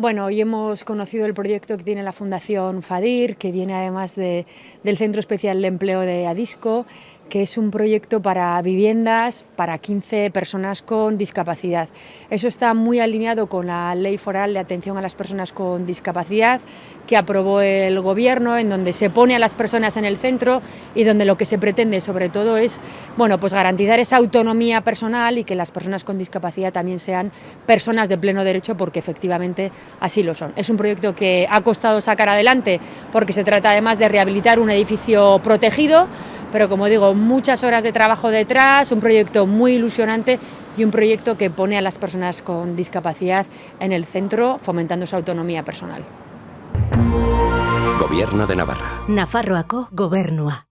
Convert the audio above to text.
Bueno, hoy hemos conocido el proyecto que tiene la Fundación FADIR, que viene además de, del Centro Especial de Empleo de Adisco, que es un proyecto para viviendas para 15 personas con discapacidad. Eso está muy alineado con la Ley Foral de Atención a las Personas con Discapacidad que aprobó el Gobierno, en donde se pone a las personas en el centro y donde lo que se pretende sobre todo es bueno, pues garantizar esa autonomía personal y que las personas con discapacidad también sean personas de pleno derecho porque efectivamente así lo son. Es un proyecto que ha costado sacar adelante porque se trata además de rehabilitar un edificio protegido pero como digo, muchas horas de trabajo detrás, un proyecto muy ilusionante y un proyecto que pone a las personas con discapacidad en el centro, fomentando su autonomía personal. Gobierno de Navarra. Nafarroako gobernua.